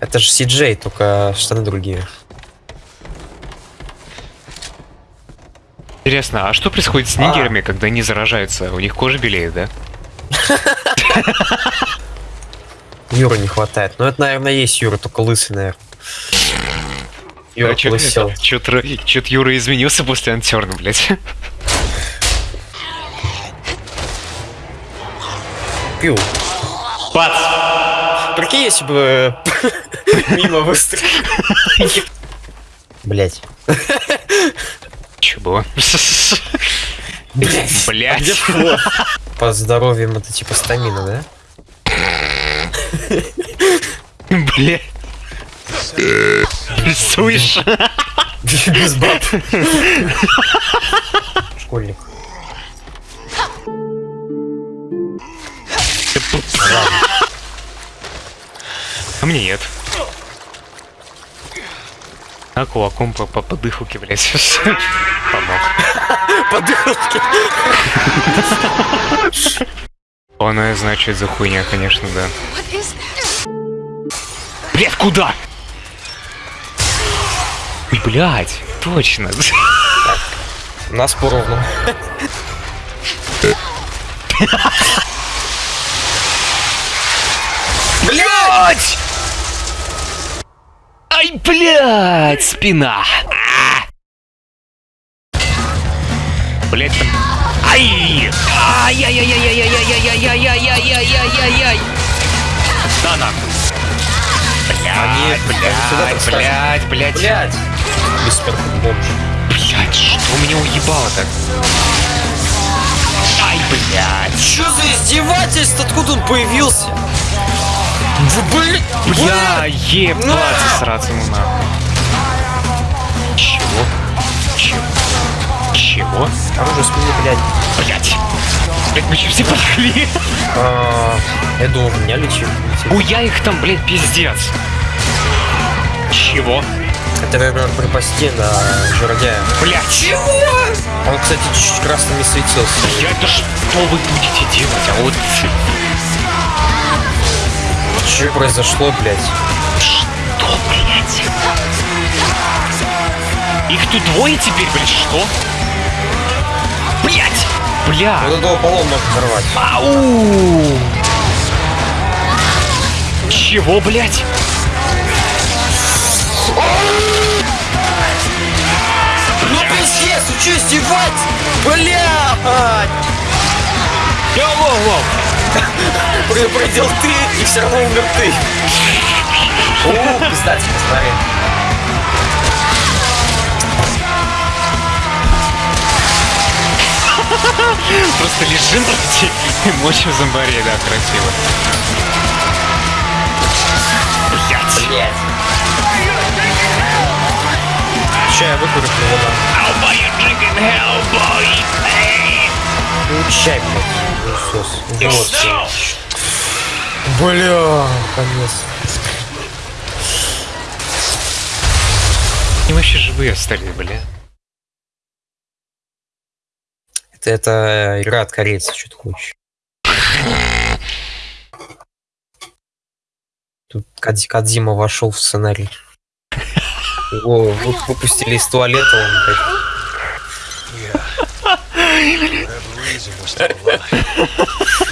Это же CJ, только штаны другие. Интересно, а что происходит с А. нигерами, когда они заражаются? У них кожа белеет, да? Юра не хватает. Ну это, наверное, есть Юра, только лысый, наверное. Юра А чё- лысел. Чё-то чё-то Юра изменился после антерна, блядь. Пью. Пац! Прикинь, если бы мимо выстрелил. Блять. Чё было? Блять. Флот? По здоровьям это типа стамина, да? Блядь. Рисуешь? Без баб. Школьник. А мне нет. А кулаком по, по подыхуке, блядь, сейчас помог. Подыхуки. Она, значит, за хуйня, конечно, да. Блядь, куда? Блядь, точно. Нас поровну. Ай, блядь, спина. Блядь, там... Ай! Ай-яй-яй-яй-яй-яй-яй-яй-яй-яй-яй-яй-яй! Да нахуй! Подскажут. блядь, блядь, Блять. Бессмертный бомж. блядь, что меня уебало-то? Ай, блядь! Что за издевательство? Откуда он появился? Блин, Бля, ебать, На! сраться ему нахуй. Чего? Чего? Чего? Оружие спины, блядь. Блять! Блять, мы все подошли? А, Я думал, меня лечил. Уя их там, блядь, пиздец. Чего? Это, наверное, припасти на жердяя. Блять, чего? Он, кстати, чуть-чуть красными светился. Я это что вы будете делать? А вот Что произошло, блядь? что, блять? Их тут двое теперь, блядь, что? Блять! Бля! Вот этого полом можно взорвать. Ау! Чего, блять? Ну пиздец, вы что издевать? Блядь! Воу-воу-воу! Предупредил ты, и все равно умер ты. О, пиздать, смотри. Просто лежим блядь, и мочим зомбарей, да, красиво. Блять! Блядь. Ща я выкурю его Ну, чай, блядь. Иисус. Вот. Бля, конец. Они вообще живые остались, бля. Это, это игра от корейцев, что ты хочешь. Тут Кадзи- Кадзима вошел в сценарий. Его вы- выпустили из туалета, он, блядь, Reason Razor was still alive.